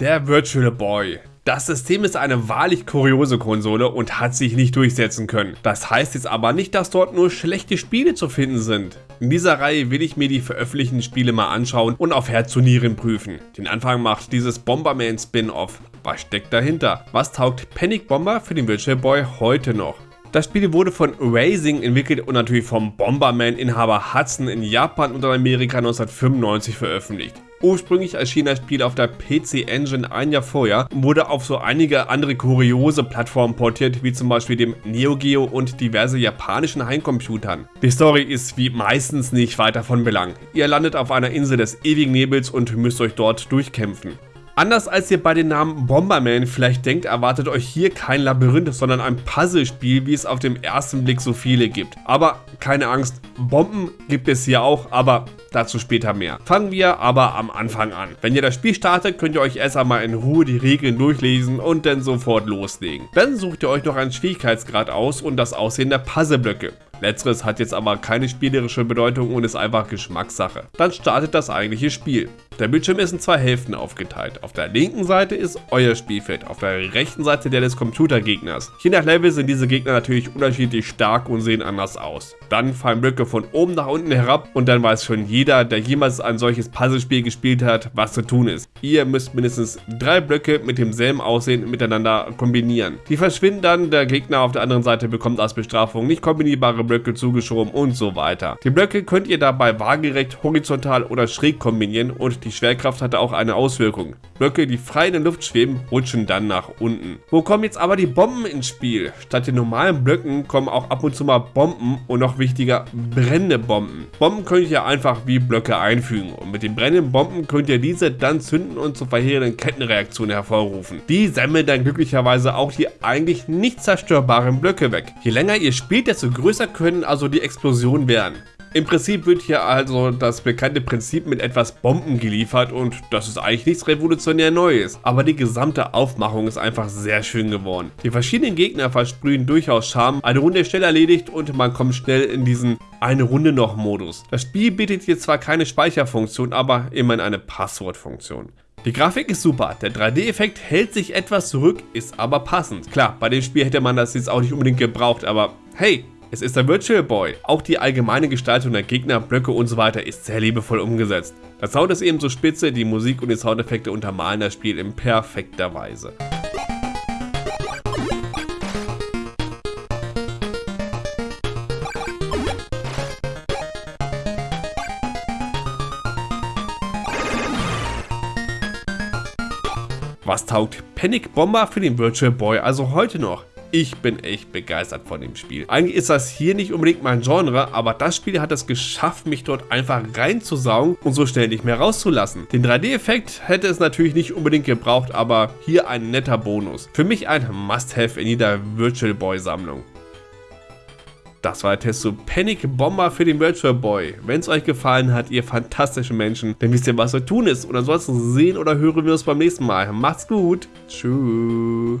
Der Virtual Boy. Das System ist eine wahrlich kuriose Konsole und hat sich nicht durchsetzen können. Das heißt jetzt aber nicht, dass dort nur schlechte Spiele zu finden sind. In dieser Reihe will ich mir die veröffentlichten Spiele mal anschauen und auf Herz und Nieren prüfen. Den Anfang macht dieses Bomberman Spin-Off. Was steckt dahinter? Was taugt Panic Bomber für den Virtual Boy heute noch? Das Spiel wurde von Racing entwickelt und natürlich vom Bomberman-Inhaber Hudson in Japan und in Amerika 1995 veröffentlicht. Ursprünglich erschien das Spiel auf der PC Engine ein Jahr vorher und wurde auf so einige andere kuriose Plattformen portiert, wie zum Beispiel dem Neo Geo und diverse japanischen Heimcomputern. Die Story ist wie meistens nicht weiter von Belang. Ihr landet auf einer Insel des ewigen Nebels und müsst euch dort durchkämpfen. Anders als ihr bei den Namen Bomberman vielleicht denkt, erwartet euch hier kein Labyrinth, sondern ein Puzzlespiel, wie es auf den ersten Blick so viele gibt. Aber keine Angst, Bomben gibt es hier auch, aber dazu später mehr. Fangen wir aber am Anfang an. Wenn ihr das Spiel startet, könnt ihr euch erst einmal in Ruhe die Regeln durchlesen und dann sofort loslegen. Dann sucht ihr euch noch einen Schwierigkeitsgrad aus und das Aussehen der Puzzleblöcke. Letzteres hat jetzt aber keine spielerische Bedeutung und ist einfach Geschmackssache. Dann startet das eigentliche Spiel. Der Bildschirm ist in zwei Hälften aufgeteilt. Auf der linken Seite ist euer Spielfeld, auf der rechten Seite der des Computergegners. Je nach Level sind diese Gegner natürlich unterschiedlich stark und sehen anders aus. Dann fallen Blöcke von oben nach unten herab und dann weiß schon jeder, der jemals ein solches Puzzlespiel gespielt hat, was zu tun ist. Ihr müsst mindestens drei Blöcke mit demselben Aussehen miteinander kombinieren. Die verschwinden dann, der Gegner auf der anderen Seite bekommt als Bestrafung nicht kombinierbare Blöcke zugeschoben und so weiter. Die Blöcke könnt ihr dabei waagerecht, horizontal oder schräg kombinieren und die Schwerkraft hatte auch eine Auswirkung. Blöcke, die frei in der Luft schweben, rutschen dann nach unten. Wo kommen jetzt aber die Bomben ins Spiel? Statt den normalen Blöcken kommen auch ab und zu mal Bomben und noch wichtiger, brennende Bomben. Bomben könnt ihr einfach wie Blöcke einfügen und mit den brennenden Bomben könnt ihr diese dann zünden und zu verheerenden Kettenreaktionen hervorrufen. Die sammeln dann glücklicherweise auch die eigentlich nicht zerstörbaren Blöcke weg. Je länger ihr spielt, desto größer können also die Explosionen werden. Im Prinzip wird hier also das bekannte Prinzip mit etwas Bomben geliefert und das ist eigentlich nichts revolutionär Neues. Aber die gesamte Aufmachung ist einfach sehr schön geworden. Die verschiedenen Gegner versprühen durchaus Charme, eine Runde schnell erledigt und man kommt schnell in diesen eine Runde noch Modus. Das Spiel bietet hier zwar keine Speicherfunktion, aber immerhin eine Passwortfunktion. Die Grafik ist super, der 3D-Effekt hält sich etwas zurück, ist aber passend. Klar, bei dem Spiel hätte man das jetzt auch nicht unbedingt gebraucht, aber hey, es ist der Virtual Boy. Auch die allgemeine Gestaltung der Gegner, Blöcke und so weiter ist sehr liebevoll umgesetzt. Der Sound ist ebenso spitze, die Musik und die Soundeffekte untermalen das Spiel in perfekter Weise. Was taugt Panic Bomber für den Virtual Boy also heute noch? Ich bin echt begeistert von dem Spiel. Eigentlich ist das hier nicht unbedingt mein Genre, aber das Spiel hat es geschafft, mich dort einfach reinzusaugen und so schnell nicht mehr rauszulassen. Den 3D-Effekt hätte es natürlich nicht unbedingt gebraucht, aber hier ein netter Bonus. Für mich ein Must-Have in jeder Virtual Boy Sammlung. Das war der Test zu Panic Bomber für den Virtual Boy. Wenn es euch gefallen hat, ihr fantastischen Menschen, dann wisst ihr, was zu tun ist. Und ansonsten sehen oder hören wir uns beim nächsten Mal. Macht's gut. Tschüss.